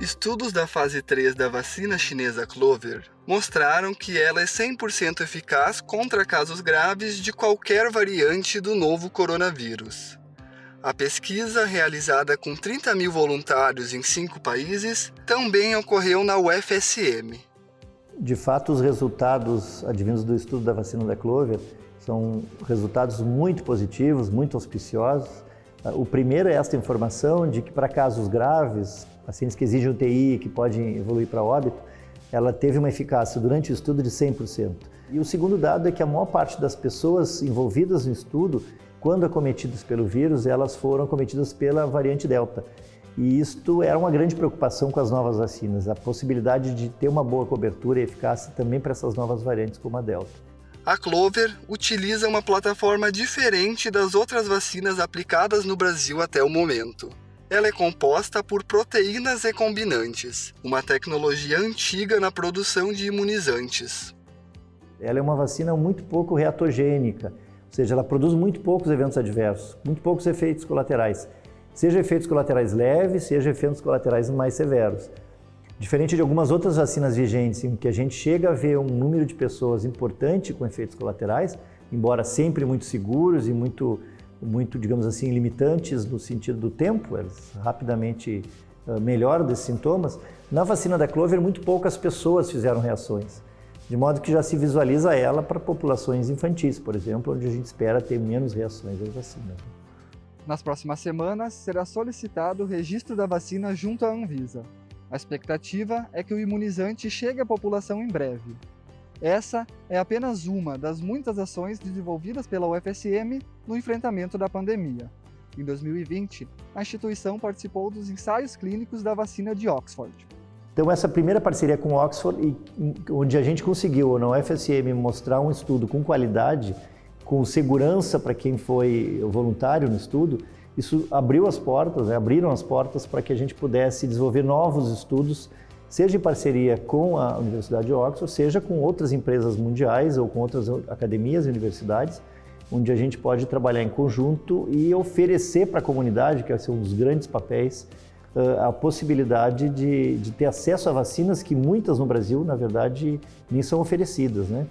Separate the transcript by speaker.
Speaker 1: Estudos da fase 3 da vacina chinesa Clover mostraram que ela é 100% eficaz contra casos graves de qualquer variante do novo coronavírus. A pesquisa, realizada com 30 mil voluntários em cinco países, também ocorreu na UFSM.
Speaker 2: De fato, os resultados advindos do estudo da vacina da Clover são resultados muito positivos, muito auspiciosos. O primeiro é esta informação de que para casos graves, pacientes que exigem UTI, que podem evoluir para óbito, ela teve uma eficácia durante o estudo de 100%. E o segundo dado é que a maior parte das pessoas envolvidas no estudo quando acometidas pelo vírus, elas foram acometidas pela variante Delta. E isto era uma grande preocupação com as novas vacinas, a possibilidade de ter uma boa cobertura e eficácia também para essas novas variantes como a Delta.
Speaker 1: A Clover utiliza uma plataforma diferente das outras vacinas aplicadas no Brasil até o momento. Ela é composta por proteínas recombinantes, uma tecnologia antiga na produção de imunizantes.
Speaker 2: Ela é uma vacina muito pouco reatogênica, ou seja, ela produz muito poucos eventos adversos, muito poucos efeitos colaterais. Seja efeitos colaterais leves, seja efeitos colaterais mais severos. Diferente de algumas outras vacinas vigentes, em que a gente chega a ver um número de pessoas importante com efeitos colaterais, embora sempre muito seguros e muito, muito digamos assim, limitantes no sentido do tempo, eles rapidamente uh, melhoram desses sintomas, na vacina da Clover muito poucas pessoas fizeram reações de modo que já se visualiza ela para populações infantis, por exemplo, onde a gente espera ter menos reações às vacinas.
Speaker 3: Nas próximas semanas, será solicitado o registro da vacina junto à Anvisa. A expectativa é que o imunizante chegue à população em breve. Essa é apenas uma das muitas ações desenvolvidas pela UFSM no enfrentamento da pandemia. Em 2020, a instituição participou dos ensaios clínicos da vacina de Oxford.
Speaker 2: Então essa primeira parceria com Oxford, onde a gente conseguiu na UFSM mostrar um estudo com qualidade, com segurança para quem foi voluntário no estudo, isso abriu as portas, né, abriram as portas para que a gente pudesse desenvolver novos estudos, seja em parceria com a Universidade de Oxford, seja com outras empresas mundiais ou com outras academias e universidades, onde a gente pode trabalhar em conjunto e oferecer para a comunidade, que é um dos grandes papéis a possibilidade de, de ter acesso a vacinas que muitas no Brasil, na verdade, nem são oferecidas, né?